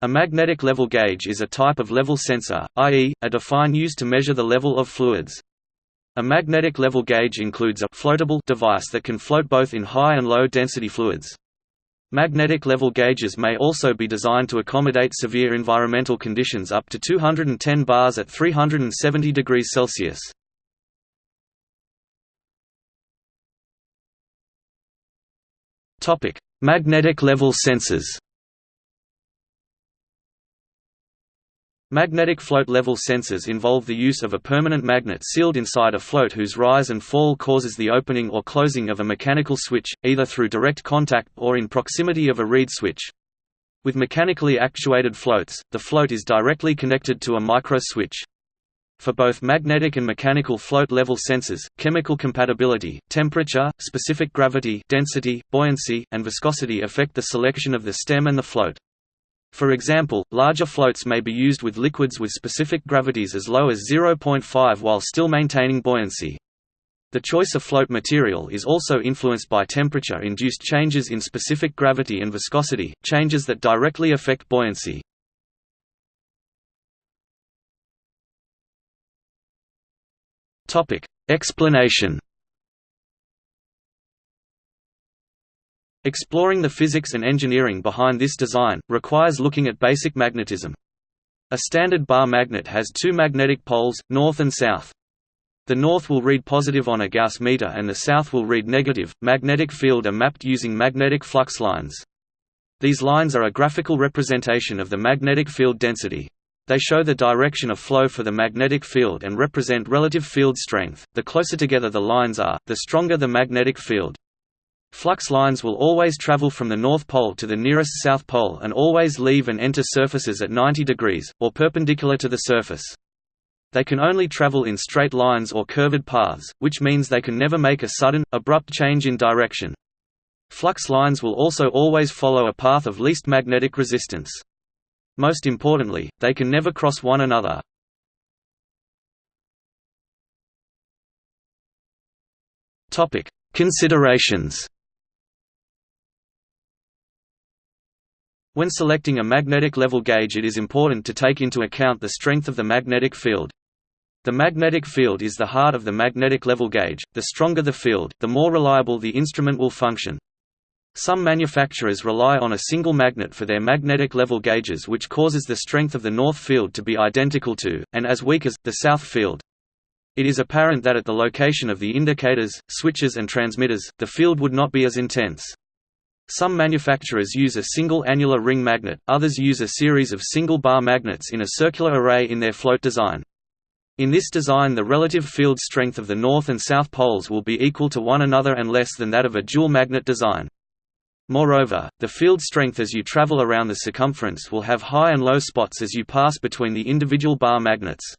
A magnetic level gauge is a type of level sensor, i.e., a define used to measure the level of fluids. A magnetic level gauge includes a floatable device that can float both in high and low density fluids. Magnetic level gauges may also be designed to accommodate severe environmental conditions up to 210 bars at 370 degrees Celsius. Magnetic level sensors. Magnetic float level sensors involve the use of a permanent magnet sealed inside a float whose rise and fall causes the opening or closing of a mechanical switch, either through direct contact or in proximity of a reed switch. With mechanically actuated floats, the float is directly connected to a micro switch. For both magnetic and mechanical float level sensors, chemical compatibility, temperature, specific gravity density, buoyancy, and viscosity affect the selection of the stem and the float. For example, larger floats may be used with liquids with specific gravities as low as 0.5 while still maintaining buoyancy. The choice of float material is also influenced by temperature-induced changes in specific gravity and viscosity, changes that directly affect buoyancy. Explanation. Exploring the physics and engineering behind this design requires looking at basic magnetism. A standard bar magnet has two magnetic poles, north and south. The north will read positive on a Gauss meter and the south will read negative. Magnetic field are mapped using magnetic flux lines. These lines are a graphical representation of the magnetic field density. They show the direction of flow for the magnetic field and represent relative field strength. The closer together the lines are, the stronger the magnetic field. Flux lines will always travel from the North Pole to the nearest South Pole and always leave and enter surfaces at 90 degrees, or perpendicular to the surface. They can only travel in straight lines or curved paths, which means they can never make a sudden, abrupt change in direction. Flux lines will also always follow a path of least magnetic resistance. Most importantly, they can never cross one another. Considerations. When selecting a magnetic level gauge it is important to take into account the strength of the magnetic field. The magnetic field is the heart of the magnetic level gauge, the stronger the field, the more reliable the instrument will function. Some manufacturers rely on a single magnet for their magnetic level gauges which causes the strength of the north field to be identical to, and as weak as, the south field. It is apparent that at the location of the indicators, switches and transmitters, the field would not be as intense. Some manufacturers use a single annular ring magnet, others use a series of single bar magnets in a circular array in their float design. In this design the relative field strength of the north and south poles will be equal to one another and less than that of a dual magnet design. Moreover, the field strength as you travel around the circumference will have high and low spots as you pass between the individual bar magnets.